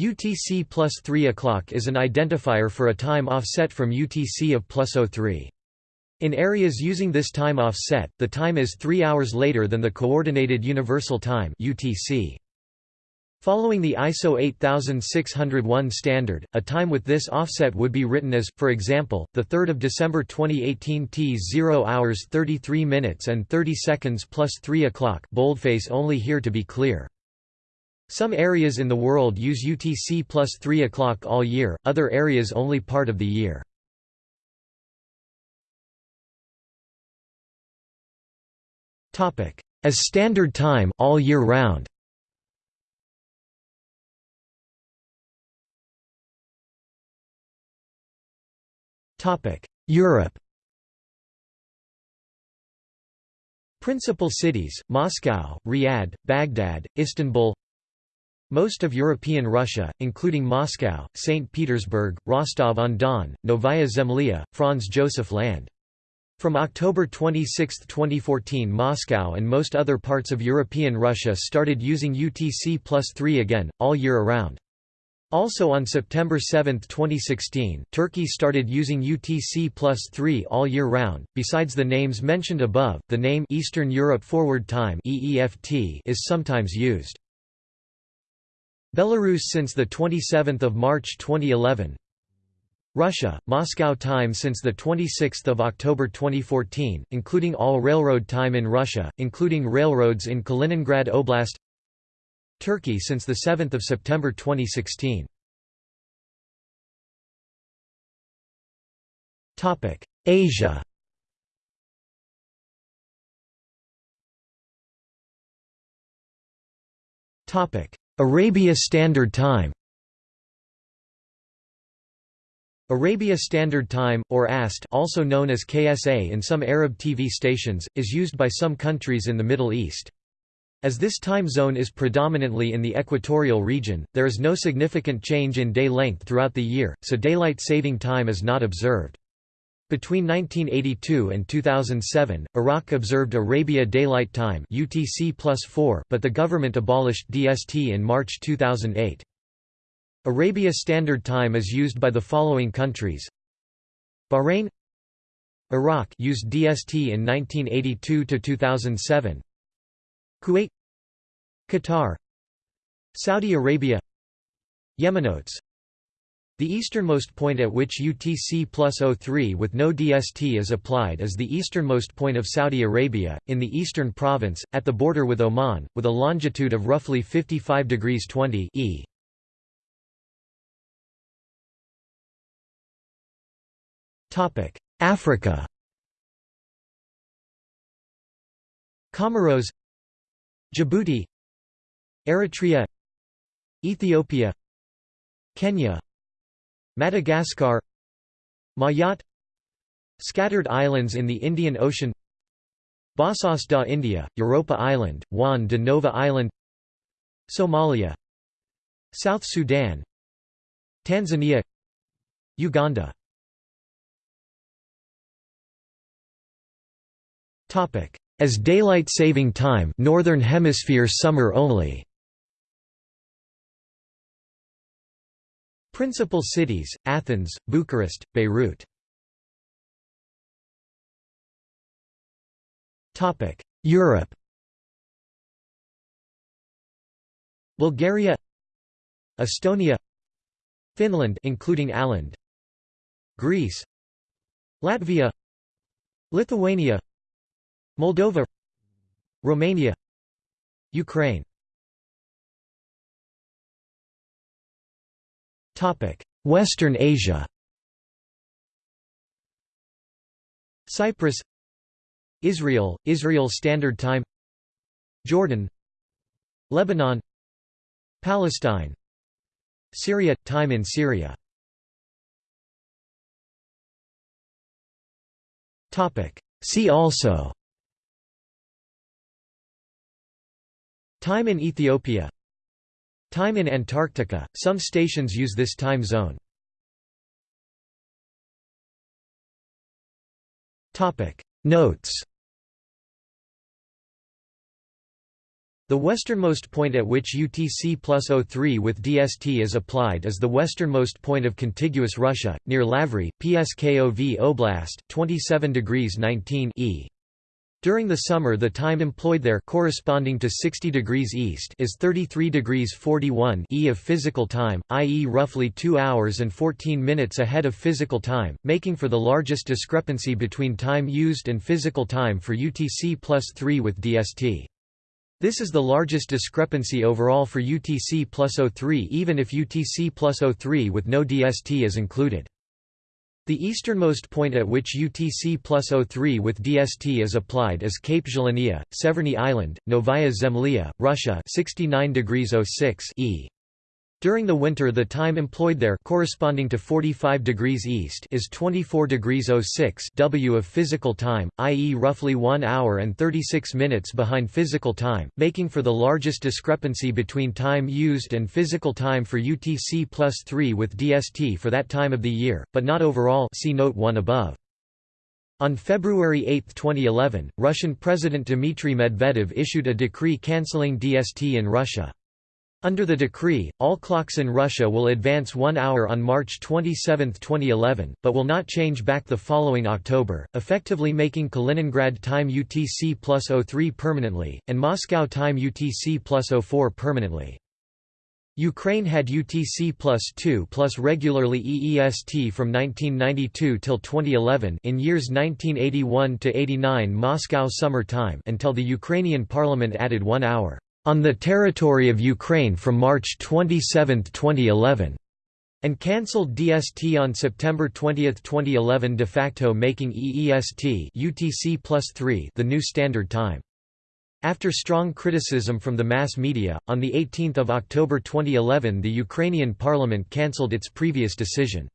UTC plus 3 o'clock is an identifier for a time offset from UTC of plus 03. In areas using this time offset, the time is 3 hours later than the Coordinated Universal Time UTC. Following the ISO 8601 standard, a time with this offset would be written as, for example, 3 December 2018 T 0 hours 33 minutes and 30 seconds plus 3 o'clock boldface only here to be clear. Some areas in the world use UTC plus 3 o'clock all year, other areas only part of the year. As standard time all year round. Europe. Principal cities, Moscow, Riyadh, Baghdad, Istanbul Most of European Russia, including Moscow, St. Petersburg, Rostov-on-Don, Novaya Zemlya, Franz Josef Land. From October 26, 2014 Moscow and most other parts of European Russia started using UTC plus 3 again, all year around. Also on September 7, 2016, Turkey started using UTC plus 3 all year round. Besides the names mentioned above, the name Eastern Europe Forward Time (EEFT) is sometimes used. Belarus since the 27th of March 2011. Russia, Moscow time since the 26th of October 2014, including all railroad time in Russia, including railroads in Kaliningrad Oblast. Turkey since 7 September 2016. Asia Arabia Standard Time Arabia Standard Time, or AST also known as KSA in some Arab TV stations, is used by some countries in the Middle East. As this time zone is predominantly in the equatorial region, there is no significant change in day length throughout the year, so daylight saving time is not observed. Between 1982 and 2007, Iraq observed Arabia Daylight Time UTC +4, but the government abolished DST in March 2008. Arabia Standard Time is used by the following countries. Bahrain. Iraq used DST in 1982 to 2007 Kuwait. Qatar. Saudi Arabia. Yemenotes The easternmost point at which UTC plus 03 with no DST is applied is the easternmost point of Saudi Arabia, in the eastern province, at the border with Oman, with a longitude of roughly 55 degrees 20 e. Africa Comoros Djibouti Eritrea Ethiopia Kenya Madagascar Mayotte Scattered islands in the Indian Ocean Bassas da India, Europa Island, Juan de Nova Island Somalia South Sudan Tanzania Uganda as daylight saving time Northern Hemisphere summer only. Principal cities, Athens, Bucharest, Beirut. Europe. Bulgaria. Estonia. Finland including Åland Greece. Latvia. Lithuania. Moldova. Romania. Ukraine Western Asia. Cyprus. Israel, Israel Standard Time. Jordan. Lebanon. Palestine. Syria – Time in Syria. See also. Time in Ethiopia Time in Antarctica, some stations use this time zone. Notes The westernmost point at which UTC plus 03 with DST is applied is the westernmost point of contiguous Russia, near Lavry, Pskov Oblast, 27 degrees 19 e. During the summer the time employed there corresponding to 60 degrees east is 33 degrees 41 e of physical time, i.e. roughly 2 hours and 14 minutes ahead of physical time, making for the largest discrepancy between time used and physical time for UTC plus 3 with DST. This is the largest discrepancy overall for UTC plus 03 even if UTC plus 03 with no DST is included. The easternmost point at which UTC plus 03 with DST is applied is Cape Zhelaniya, Severny Island, Novaya Zemlya, Russia 69 degrees 06 e. During the winter the time employed there corresponding to 45 degrees east is 24 degrees 06 w of physical time, i.e. roughly 1 hour and 36 minutes behind physical time, making for the largest discrepancy between time used and physical time for UTC plus 3 with DST for that time of the year, but not overall see note 1 above. On February 8, 2011, Russian President Dmitry Medvedev issued a decree cancelling DST in Russia. Under the decree, all clocks in Russia will advance one hour on March 27, 2011, but will not change back the following October, effectively making Kaliningrad time UTC plus 03 permanently, and Moscow time UTC plus 04 permanently. Ukraine had UTC plus 2 plus regularly EEST from 1992 till 2011 in years 1981 to 89 Moscow summer time until the Ukrainian parliament added one hour on the territory of Ukraine from March 27, 2011, and cancelled DST on September 20, 2011 de facto making EEST UTC plus 3 the new standard time. After strong criticism from the mass media, on 18 October 2011 the Ukrainian parliament cancelled its previous decision.